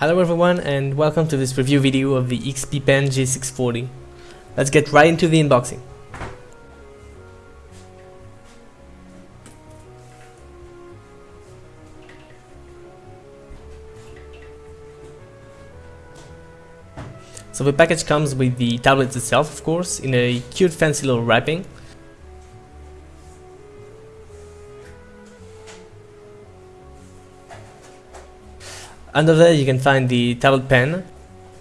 Hello everyone and welcome to this review video of the XP Pen G640. Let's get right into the unboxing. So the package comes with the tablet itself of course in a cute fancy little wrapping Under there you can find the tablet pen,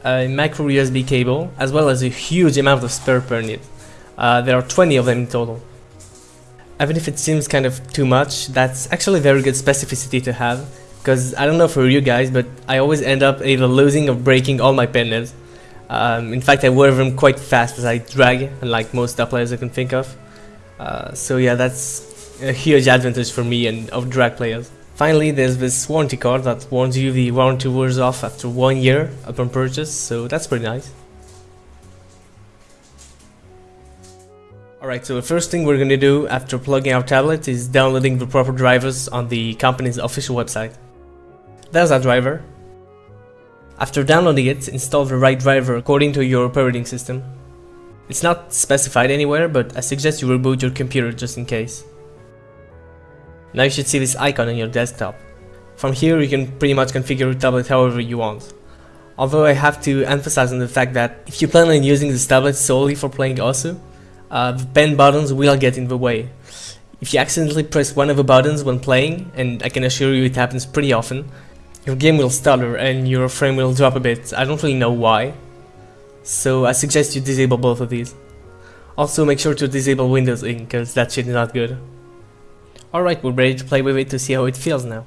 a micro USB cable, as well as a huge amount of spare pen. Uh, there are 20 of them in total. Even if it seems kind of too much, that's actually very good specificity to have, because I don't know for you guys, but I always end up either losing or breaking all my pen nibs. Um, in fact, I wear them quite fast as I drag, unlike most players I can think of. Uh, so yeah, that's a huge advantage for me and of drag players. Finally, there's this warranty card that warns you the warranty wears off after one year upon purchase, so that's pretty nice. Alright, so the first thing we're gonna do after plugging our tablet is downloading the proper drivers on the company's official website. There's our driver. After downloading it, install the right driver according to your operating system. It's not specified anywhere, but I suggest you reboot your computer just in case. Now you should see this icon on your desktop. From here you can pretty much configure your tablet however you want. Although I have to emphasize on the fact that if you plan on using this tablet solely for playing OSU, uh, the pen buttons will get in the way. If you accidentally press one of the buttons when playing, and I can assure you it happens pretty often, your game will stutter and your frame will drop a bit, I don't really know why. So I suggest you disable both of these. Also make sure to disable Windows Ink, cause that shit is not good. Alright, we're ready to play with it to see how it feels now.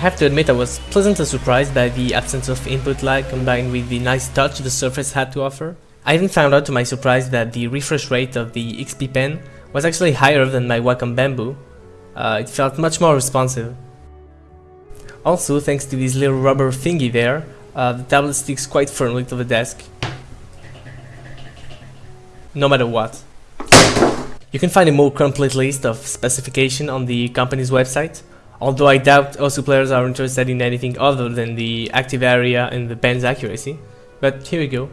Have to admit I was pleasantly surprised by the absence of input lag combined with the nice touch the Surface had to offer. I even found out to my surprise that the refresh rate of the XP Pen was actually higher than my Wacom Bamboo. Uh, it felt much more responsive. Also, thanks to this little rubber thingy there, uh, the tablet sticks quite firmly to the desk. No matter what. You can find a more complete list of specification on the company's website, although I doubt OSU players are interested in anything other than the active area and the pen's accuracy. But here we go.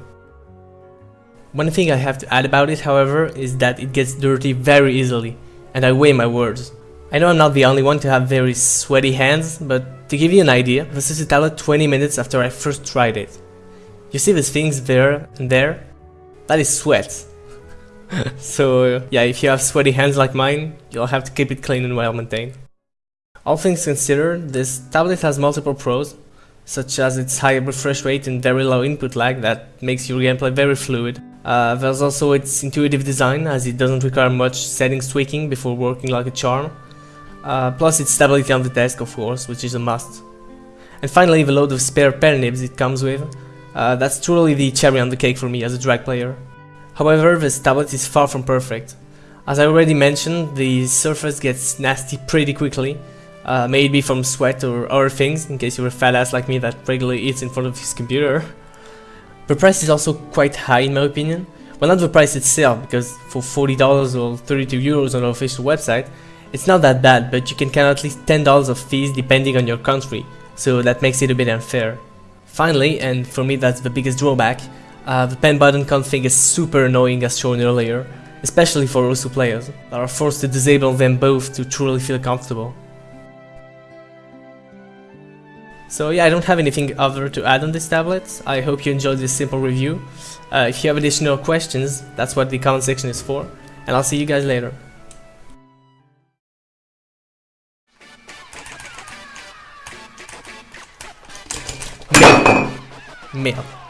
One thing I have to add about it, however, is that it gets dirty very easily, and I weigh my words. I know I'm not the only one to have very sweaty hands, but to give you an idea, this is tablet 20 minutes after I first tried it. You see these things there and there? That is sweat. so yeah, if you have sweaty hands like mine, you'll have to keep it clean and well maintained. All things considered, this tablet has multiple pros, such as its high refresh rate and very low input lag that makes your gameplay very fluid. Uh, there's also its intuitive design, as it doesn't require much settings tweaking before working like a charm. Uh, plus its stability on the desk, of course, which is a must. And finally, the load of spare pen nibs it comes with. Uh, that's truly the cherry on the cake for me as a drag player. However, this tablet is far from perfect. As I already mentioned, the surface gets nasty pretty quickly, uh, maybe from sweat or other things, in case you're a fat ass like me that regularly eats in front of his computer. The price is also quite high in my opinion. Well, not the price itself, because for $40 or 32 euros on the official website, it's not that bad, but you can count at least $10 of fees depending on your country, so that makes it a bit unfair. Finally, and for me that's the biggest drawback, uh, the pen button config is super annoying as shown earlier, especially for Osu players, that are forced to disable them both to truly feel comfortable. So yeah, I don't have anything other to add on this tablet. I hope you enjoyed this simple review. Uh, if you have additional questions, that's what the comment section is for, and I'll see you guys later. Mail. Mail.